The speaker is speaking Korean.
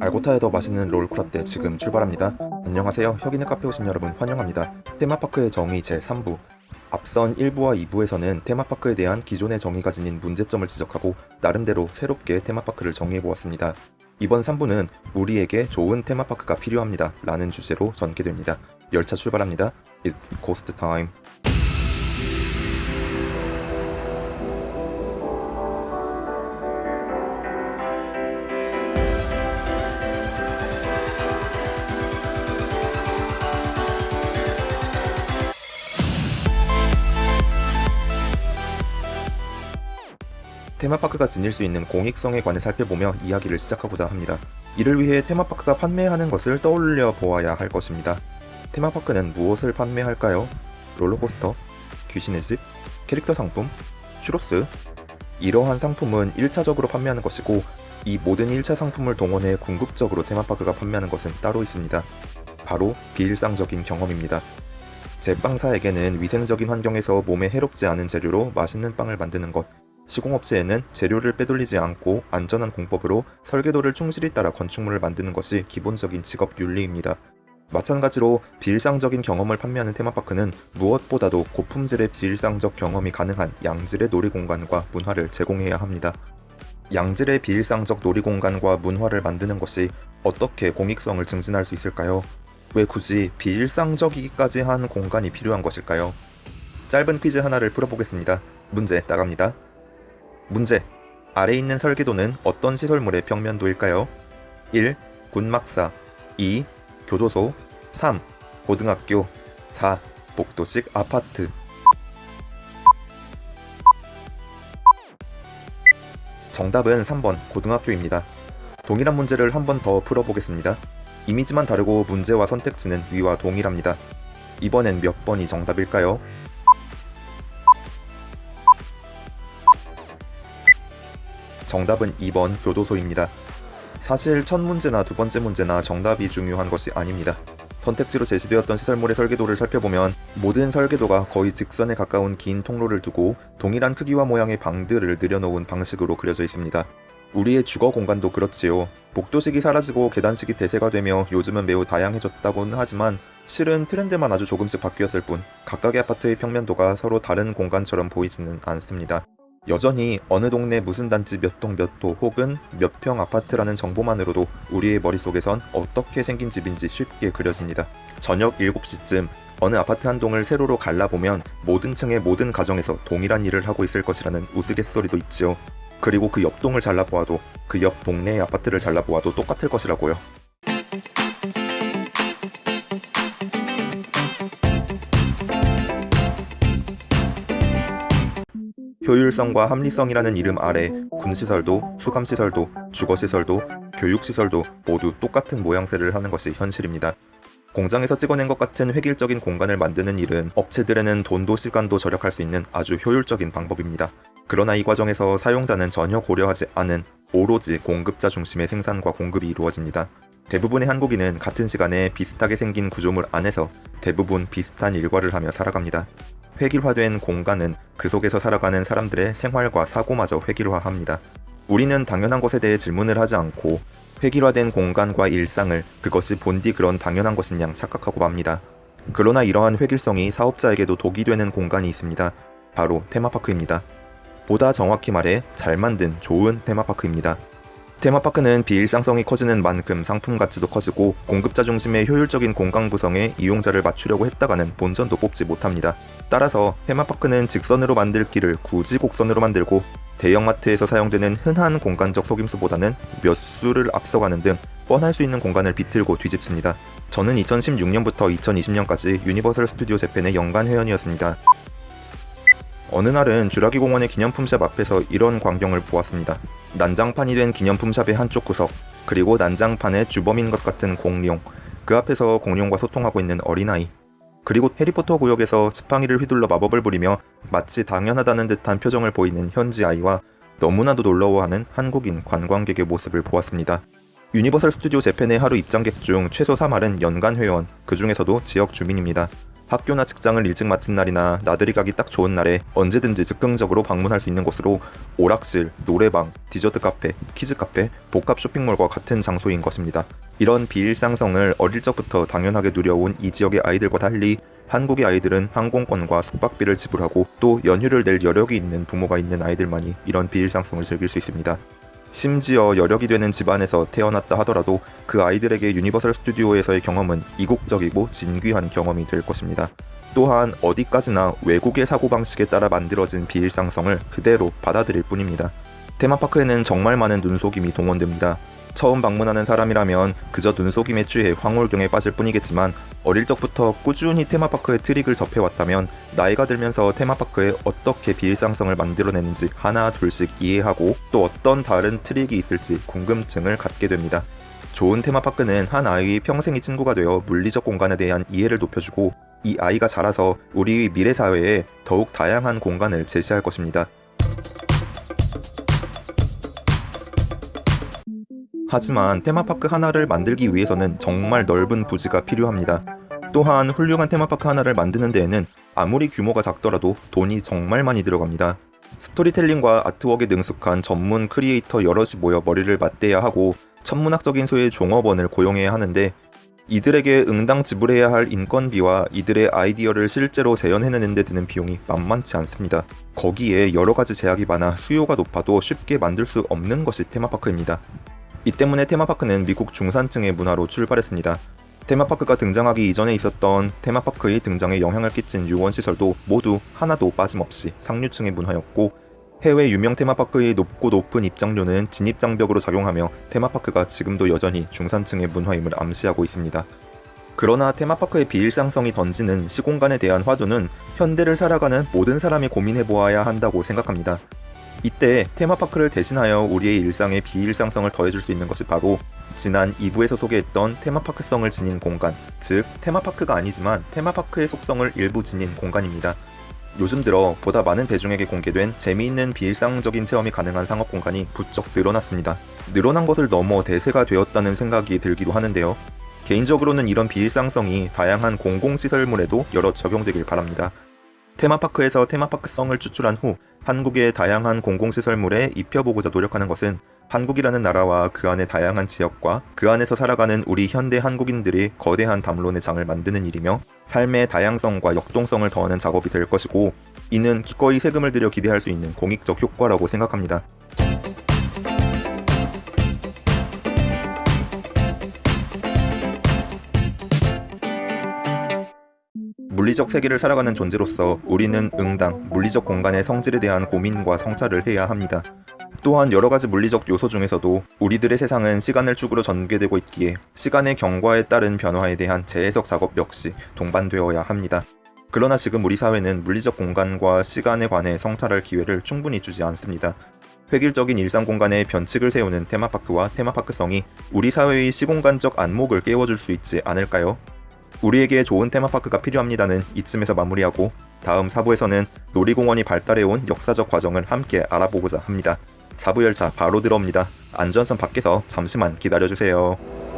알고타의 더 맛있는 롤크라떼 지금 출발합니다. 안녕하세요. 혁인의 카페 오신 여러분 환영합니다. 테마파크의 정의 제3부 앞선 1부와 2부에서는 테마파크에 대한 기존의 정의가 지닌 문제점을 지적하고 나름대로 새롭게 테마파크를 정의해보았습니다. 이번 3부는 우리에게 좋은 테마파크가 필요합니다. 라는 주제로 전개됩니다. 열차 출발합니다. It's ghost time. 테마파크가 지닐 수 있는 공익성에 관해 살펴보며 이야기를 시작하고자 합니다. 이를 위해 테마파크가 판매하는 것을 떠올려 보아야 할 것입니다. 테마파크는 무엇을 판매할까요? 롤러코스터, 귀신의 집, 캐릭터 상품, 슈로스 이러한 상품은 1차적으로 판매하는 것이고 이 모든 1차 상품을 동원해 궁극적으로 테마파크가 판매하는 것은 따로 있습니다. 바로 비일상적인 경험입니다. 제빵사에게는 위생적인 환경에서 몸에 해롭지 않은 재료로 맛있는 빵을 만드는 것 시공업체에는 재료를 빼돌리지 않고 안전한 공법으로 설계도를 충실히 따라 건축물을 만드는 것이 기본적인 직업 윤리입니다. 마찬가지로 비일상적인 경험을 판매하는 테마파크는 무엇보다도 고품질의 비일상적 경험이 가능한 양질의 놀이공간과 문화를 제공해야 합니다. 양질의 비일상적 놀이공간과 문화를 만드는 것이 어떻게 공익성을 증진할 수 있을까요? 왜 굳이 비일상적이기까지 한 공간이 필요한 것일까요? 짧은 퀴즈 하나를 풀어보겠습니다. 문제 나갑니다. 문제. 아래 있는 설계도는 어떤 시설물의 평면도일까요? 1. 군막사 2. 교도소 3. 고등학교 4. 복도식 아파트 정답은 3번 고등학교입니다. 동일한 문제를 한 번 더 풀어보겠습니다. 이미지만 다르고 문제와 선택지는 위와 동일합니다. 이번엔 몇 번이 정답일까요? 정답은 2번 교도소입니다. 사실 첫 문제나 두 번째 문제나 정답이 중요한 것이 아닙니다. 선택지로 제시되었던 시설물의 설계도를 살펴보면 모든 설계도가 거의 직선에 가까운 긴 통로를 두고 동일한 크기와 모양의 방들을 늘여놓은 방식으로 그려져 있습니다. 우리의 주거 공간도 그렇지요. 복도식이 사라지고 계단식이 대세가 되며 요즘은 매우 다양해졌다고는 하지만 실은 트렌드만 아주 조금씩 바뀌었을 뿐 각각의 아파트의 평면도가 서로 다른 공간처럼 보이지는 않습니다. 여전히 어느 동네 무슨 단지 몇 동몇호 혹은 몇 평 아파트라는 정보만으로도 우리의 머릿속에선 어떻게 생긴 집인지 쉽게 그려집니다. 저녁 7시쯤 어느 아파트 한 동을 세로로 갈라보면 모든 층의 모든 가정에서 동일한 일을 하고 있을 것이라는 우스갯소리도 있지요. 그리고 그 옆 동을 잘라보아도 그 옆 동네의 아파트를 잘라보아도 똑같을 것이라고요. 효율성과 합리성이라는 이름 아래 군시설도, 수감시설도, 주거시설도, 교육시설도 모두 똑같은 모양새를 하는 것이 현실입니다. 공장에서 찍어낸 것 같은 획일적인 공간을 만드는 일은 업체들에는 돈도 시간도 절약할 수 있는 아주 효율적인 방법입니다. 그러나 이 과정에서 사용자는 전혀 고려하지 않은 오로지 공급자 중심의 생산과 공급이 이루어집니다. 대부분의 한국인은 같은 시간에 비슷하게 생긴 구조물 안에서 대부분 비슷한 일과를 하며 살아갑니다. 획일화된 공간은 그 속에서 살아가는 사람들의 생활과 사고마저 획일화합니다. 우리는 당연한 것에 대해 질문을 하지 않고 획일화된 공간과 일상을 그것이 본디 그런 당연한 것인 양 착각하고 맙니다. 그러나 이러한 획일성이 사업자에게도 독이 되는 공간이 있습니다. 바로 테마파크입니다. 보다 정확히 말해 잘 만든 좋은 테마파크입니다. 테마파크는 비일상성이 커지는 만큼 상품 가치도 커지고 공급자 중심의 효율적인 공간 구성에 이용자를 맞추려고 했다가는 본전도 뽑지 못합니다. 따라서 테마파크는 직선으로 만들 길을 굳이 곡선으로 만들고 대형마트에서 사용되는 흔한 공간적 속임수보다는 몇 수를 앞서가는 등 뻔할 수 있는 공간을 비틀고 뒤집습니다. 저는 2016년부터 2020년까지 유니버설 스튜디오 재팬의 연간 회원이었습니다. 어느 날은 주라기 공원의 기념품샵 앞에서 이런 광경을 보았습니다. 난장판이 된 기념품샵의 한쪽 구석, 그리고 난장판의 주범인 것 같은 공룡, 그 앞에서 공룡과 소통하고 있는 어린아이, 그리고 해리포터 구역에서 지팡이를 휘둘러 마법을 부리며 마치 당연하다는 듯한 표정을 보이는 현지 아이와 너무나도 놀라워하는 한국인 관광객의 모습을 보았습니다. 유니버설 스튜디오 재팬의 하루 입장객 중 최소 3할은 연간 회원, 그 중에서도 지역 주민입니다. 학교나 직장을 일찍 마친 날이나 나들이 가기 딱 좋은 날에 언제든지 즉흥적으로 방문할 수 있는 곳으로 오락실, 노래방, 디저트 카페, 키즈 카페, 복합 쇼핑몰과 같은 장소인 것입니다. 이런 비일상성을 어릴 적부터 당연하게 누려온 이 지역의 아이들과 달리 한국의 아이들은 항공권과 숙박비를 지불하고 또 연휴를 낼 여력이 있는 부모가 있는 아이들만이 이런 비일상성을 즐길 수 있습니다. 심지어 여력이 되는 집안에서 태어났다 하더라도 그 아이들에게 유니버설 스튜디오에서의 경험은 이국적이고 진귀한 경험이 될 것입니다. 또한 어디까지나 외국의 사고방식에 따라 만들어진 비일상성을 그대로 받아들일 뿐입니다. 테마파크에는 정말 많은 눈속임이 동원됩니다. 처음 방문하는 사람이라면 그저 눈속임에 취해 황홀경에 빠질 뿐이겠지만 어릴 적부터 꾸준히 테마파크의 트릭을 접해왔다면 나이가 들면서 테마파크에 어떻게 비일상성을 만들어내는지 하나 둘씩 이해하고 또 어떤 다른 트릭이 있을지 궁금증을 갖게 됩니다. 좋은 테마파크는 한 아이의 평생의 친구가 되어 물리적 공간에 대한 이해를 높여주고 이 아이가 자라서 우리 미래 사회에 더욱 다양한 공간을 제시할 것입니다. 하지만 테마파크 하나를 만들기 위해서는 정말 넓은 부지가 필요합니다. 또한 훌륭한 테마파크 하나를 만드는 데에는 아무리 규모가 작더라도 돈이 정말 많이 들어갑니다. 스토리텔링과 아트웍에 능숙한 전문 크리에이터 여럿이 모여 머리를 맞대야 하고 천문학적인 수의 종업원을 고용해야 하는데 이들에게 응당 지불해야 할 인건비와 이들의 아이디어를 실제로 재현해내는 데 드는 비용이 만만치 않습니다. 거기에 여러 가지 제약이 많아 수요가 높아도 쉽게 만들 수 없는 것이 테마파크입니다. 이 때문에 테마파크는 미국 중산층의 문화로 출발했습니다. 테마파크가 등장하기 이전에 있었던 테마파크의 등장에 영향을 끼친 유원시설도 모두 하나도 빠짐없이 상류층의 문화였고 해외 유명 테마파크의 높고 높은 입장료는 진입장벽으로 작용하며 테마파크가 지금도 여전히 중산층의 문화임을 암시하고 있습니다. 그러나 테마파크의 비일상성이 던지는 시공간에 대한 화두는 현대를 살아가는 모든 사람이 고민해보아야 한다고 생각합니다. 이때 테마파크를 대신하여 우리의 일상에 비일상성을 더해줄 수 있는 것이 바로 지난 2부에서 소개했던 테마파크성을 지닌 공간, 즉 테마파크가 아니지만 테마파크의 속성을 일부 지닌 공간입니다. 요즘 들어 보다 많은 대중에게 공개된 재미있는 비일상적인 체험이 가능한 상업 공간이 부쩍 늘어났습니다. 늘어난 것을 넘어 대세가 되었다는 생각이 들기도 하는데요. 개인적으로는 이런 비일상성이 다양한 공공시설물에도 여러 적용되길 바랍니다. 테마파크에서 테마파크성을 추출한 후 한국의 다양한 공공시설물에 입혀보고자 노력하는 것은 한국이라는 나라와 그 안의 다양한 지역과 그 안에서 살아가는 우리 현대 한국인들이 거대한 담론의 장을 만드는 일이며 삶의 다양성과 역동성을 더하는 작업이 될 것이고 이는 기꺼이 세금을 들여 기대할 수 있는 공익적 효과라고 생각합니다. 물리적 세계를 살아가는 존재로서 우리는 응당, 물리적 공간의 성질에 대한 고민과 성찰을 해야 합니다. 또한 여러 가지 물리적 요소 중에서도 우리들의 세상은 시간을 축으로 전개되고 있기에 시간의 경과에 따른 변화에 대한 재해석 작업 역시 동반되어야 합니다. 그러나 지금 우리 사회는 물리적 공간과 시간에 관해 성찰할 기회를 충분히 주지 않습니다. 획일적인 일상 공간에 변칙을 세우는 테마파크와 테마파크성이 우리 사회의 시공간적 안목을 깨워줄 수 있지 않을까요? 우리에게 좋은 테마파크가 필요합니다는 이쯤에서 마무리하고 다음 4부에서는 놀이공원이 발달해온 역사적 과정을 함께 알아보고자 합니다. 4부 열차 바로 들어옵니다. 안전선 밖에서 잠시만 기다려주세요.